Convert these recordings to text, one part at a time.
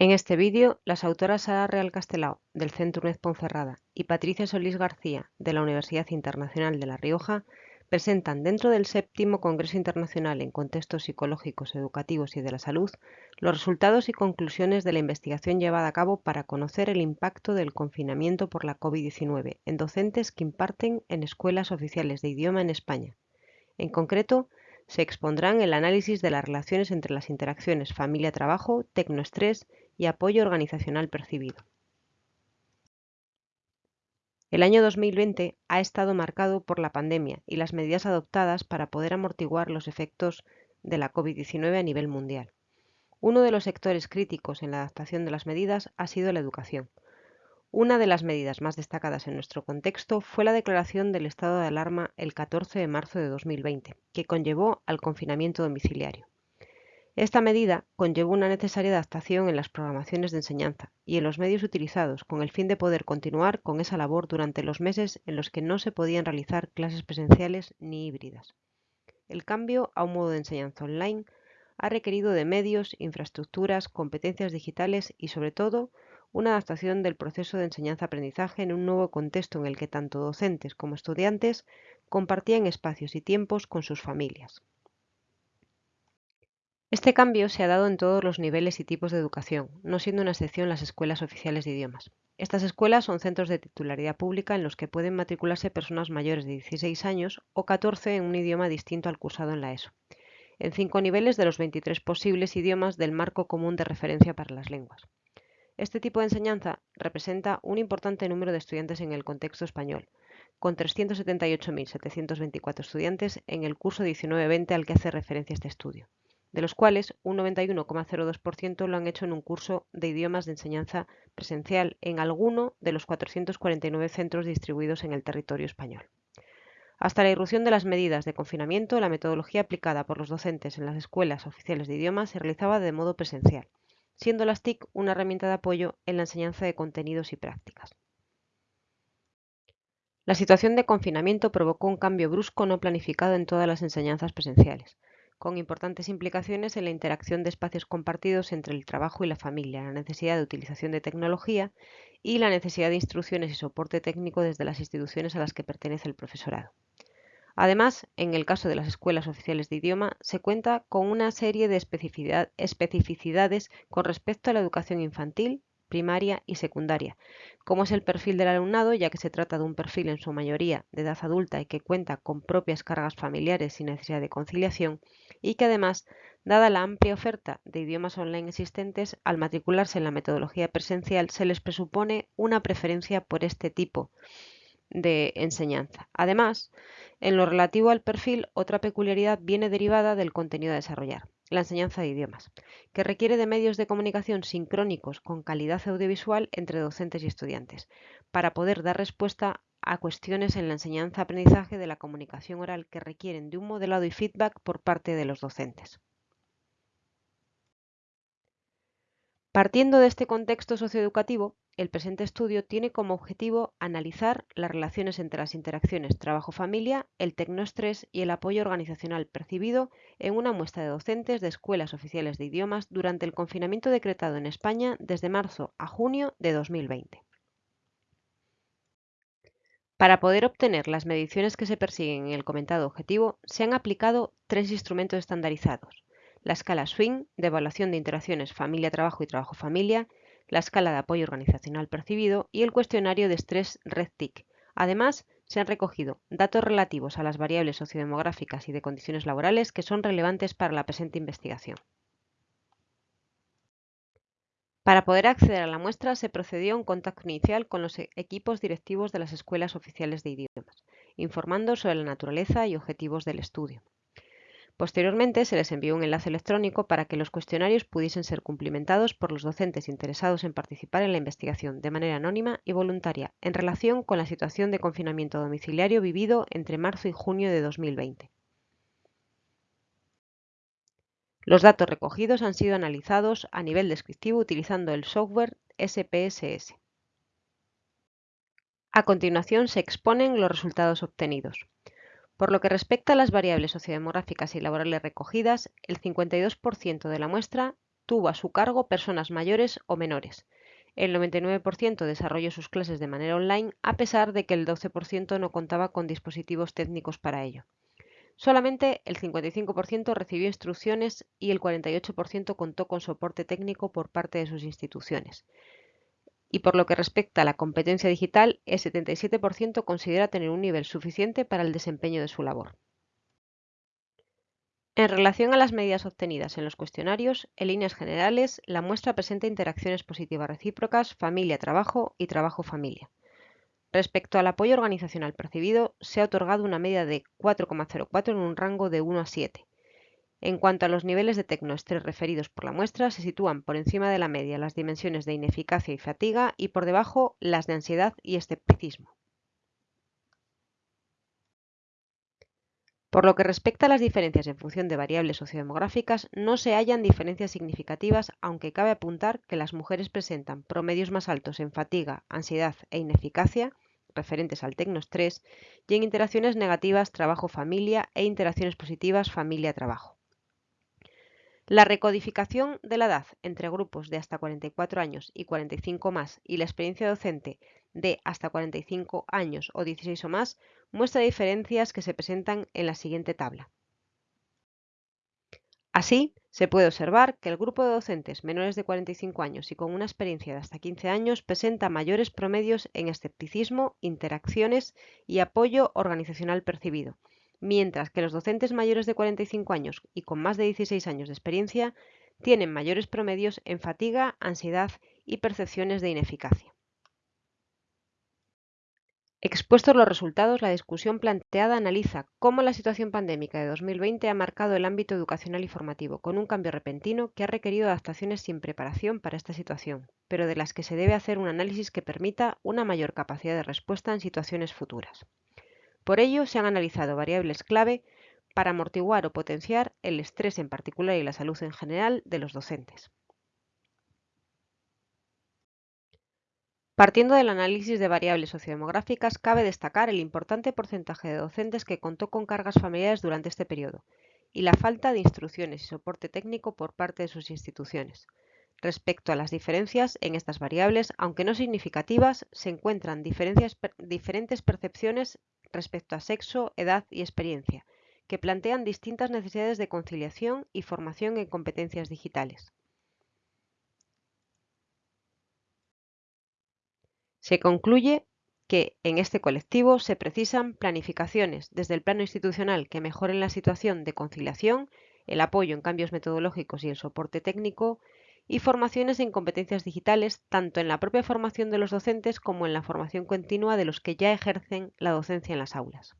En este vídeo, las autoras Sara Real Castelao, del Centro UNED Ponferrada, y Patricia Solís García, de la Universidad Internacional de La Rioja, presentan dentro del séptimo Congreso Internacional en Contextos Psicológicos, Educativos y de la Salud los resultados y conclusiones de la investigación llevada a cabo para conocer el impacto del confinamiento por la COVID-19 en docentes que imparten en escuelas oficiales de idioma en España. En concreto, se expondrán el análisis de las relaciones entre las interacciones familia-trabajo, tecnoestrés y apoyo organizacional percibido. El año 2020 ha estado marcado por la pandemia y las medidas adoptadas para poder amortiguar los efectos de la COVID-19 a nivel mundial. Uno de los sectores críticos en la adaptación de las medidas ha sido la educación. Una de las medidas más destacadas en nuestro contexto fue la declaración del estado de alarma el 14 de marzo de 2020, que conllevó al confinamiento domiciliario. Esta medida conllevó una necesaria adaptación en las programaciones de enseñanza y en los medios utilizados con el fin de poder continuar con esa labor durante los meses en los que no se podían realizar clases presenciales ni híbridas. El cambio a un modo de enseñanza online ha requerido de medios, infraestructuras, competencias digitales y, sobre todo, una adaptación del proceso de enseñanza-aprendizaje en un nuevo contexto en el que tanto docentes como estudiantes compartían espacios y tiempos con sus familias. Este cambio se ha dado en todos los niveles y tipos de educación, no siendo una excepción las escuelas oficiales de idiomas. Estas escuelas son centros de titularidad pública en los que pueden matricularse personas mayores de 16 años o 14 en un idioma distinto al cursado en la ESO, en cinco niveles de los 23 posibles idiomas del marco común de referencia para las lenguas. Este tipo de enseñanza representa un importante número de estudiantes en el contexto español, con 378.724 estudiantes en el curso 19-20 al que hace referencia este estudio, de los cuales un 91,02% lo han hecho en un curso de idiomas de enseñanza presencial en alguno de los 449 centros distribuidos en el territorio español. Hasta la irrupción de las medidas de confinamiento, la metodología aplicada por los docentes en las escuelas oficiales de idiomas se realizaba de modo presencial siendo las TIC una herramienta de apoyo en la enseñanza de contenidos y prácticas. La situación de confinamiento provocó un cambio brusco no planificado en todas las enseñanzas presenciales, con importantes implicaciones en la interacción de espacios compartidos entre el trabajo y la familia, la necesidad de utilización de tecnología y la necesidad de instrucciones y soporte técnico desde las instituciones a las que pertenece el profesorado. Además, en el caso de las escuelas oficiales de idioma, se cuenta con una serie de especificidades con respecto a la educación infantil, primaria y secundaria, como es el perfil del alumnado, ya que se trata de un perfil en su mayoría de edad adulta y que cuenta con propias cargas familiares sin necesidad de conciliación, y que además, dada la amplia oferta de idiomas online existentes, al matricularse en la metodología presencial se les presupone una preferencia por este tipo de enseñanza. Además, en lo relativo al perfil, otra peculiaridad viene derivada del contenido a desarrollar, la enseñanza de idiomas, que requiere de medios de comunicación sincrónicos con calidad audiovisual entre docentes y estudiantes, para poder dar respuesta a cuestiones en la enseñanza-aprendizaje de la comunicación oral que requieren de un modelado y feedback por parte de los docentes. Partiendo de este contexto socioeducativo, el presente estudio tiene como objetivo analizar las relaciones entre las interacciones trabajo-familia, el tecnoestrés y el apoyo organizacional percibido en una muestra de docentes de escuelas oficiales de idiomas durante el confinamiento decretado en España desde marzo a junio de 2020. Para poder obtener las mediciones que se persiguen en el comentado objetivo, se han aplicado tres instrumentos estandarizados. La escala SWING, de evaluación de interacciones familia-trabajo y trabajo-familia, la escala de apoyo organizacional percibido y el cuestionario de estrés RED-TIC. Además, se han recogido datos relativos a las variables sociodemográficas y de condiciones laborales que son relevantes para la presente investigación. Para poder acceder a la muestra se procedió a un contacto inicial con los equipos directivos de las escuelas oficiales de idiomas, informando sobre la naturaleza y objetivos del estudio. Posteriormente se les envió un enlace electrónico para que los cuestionarios pudiesen ser cumplimentados por los docentes interesados en participar en la investigación de manera anónima y voluntaria en relación con la situación de confinamiento domiciliario vivido entre marzo y junio de 2020. Los datos recogidos han sido analizados a nivel descriptivo utilizando el software SPSS. A continuación se exponen los resultados obtenidos. Por lo que respecta a las variables sociodemográficas y laborales recogidas, el 52% de la muestra tuvo a su cargo personas mayores o menores. El 99% desarrolló sus clases de manera online a pesar de que el 12% no contaba con dispositivos técnicos para ello. Solamente el 55% recibió instrucciones y el 48% contó con soporte técnico por parte de sus instituciones. Y por lo que respecta a la competencia digital, el 77% considera tener un nivel suficiente para el desempeño de su labor. En relación a las medidas obtenidas en los cuestionarios, en líneas generales, la muestra presenta interacciones positivas recíprocas familia-trabajo y trabajo-familia. Respecto al apoyo organizacional percibido, se ha otorgado una media de 4,04 en un rango de 1 a 7. En cuanto a los niveles de tecnoestrés referidos por la muestra, se sitúan por encima de la media las dimensiones de ineficacia y fatiga y por debajo las de ansiedad y escepticismo. Por lo que respecta a las diferencias en función de variables sociodemográficas, no se hallan diferencias significativas, aunque cabe apuntar que las mujeres presentan promedios más altos en fatiga, ansiedad e ineficacia, referentes al tecnoestrés, y en interacciones negativas trabajo-familia e interacciones positivas familia-trabajo. La recodificación de la edad entre grupos de hasta 44 años y 45 más y la experiencia docente de hasta 45 años o 16 o más muestra diferencias que se presentan en la siguiente tabla. Así, se puede observar que el grupo de docentes menores de 45 años y con una experiencia de hasta 15 años presenta mayores promedios en escepticismo, interacciones y apoyo organizacional percibido, mientras que los docentes mayores de 45 años y con más de 16 años de experiencia tienen mayores promedios en fatiga, ansiedad y percepciones de ineficacia. Expuestos los resultados, la discusión planteada analiza cómo la situación pandémica de 2020 ha marcado el ámbito educacional y formativo, con un cambio repentino que ha requerido adaptaciones sin preparación para esta situación, pero de las que se debe hacer un análisis que permita una mayor capacidad de respuesta en situaciones futuras. Por ello, se han analizado variables clave para amortiguar o potenciar el estrés en particular y la salud en general de los docentes. Partiendo del análisis de variables sociodemográficas, cabe destacar el importante porcentaje de docentes que contó con cargas familiares durante este periodo y la falta de instrucciones y soporte técnico por parte de sus instituciones. Respecto a las diferencias en estas variables, aunque no significativas, se encuentran diferentes percepciones respecto a sexo, edad y experiencia, que plantean distintas necesidades de conciliación y formación en competencias digitales. Se concluye que en este colectivo se precisan planificaciones desde el plano institucional que mejoren la situación de conciliación, el apoyo en cambios metodológicos y el soporte técnico, y formaciones en competencias digitales, tanto en la propia formación de los docentes como en la formación continua de los que ya ejercen la docencia en las aulas.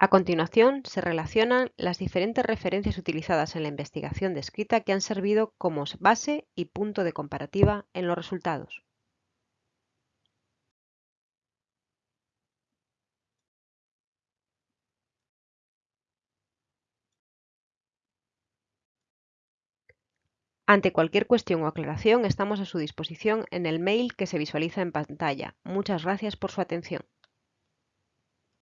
A continuación, se relacionan las diferentes referencias utilizadas en la investigación descrita que han servido como base y punto de comparativa en los resultados. Ante cualquier cuestión o aclaración estamos a su disposición en el mail que se visualiza en pantalla. Muchas gracias por su atención.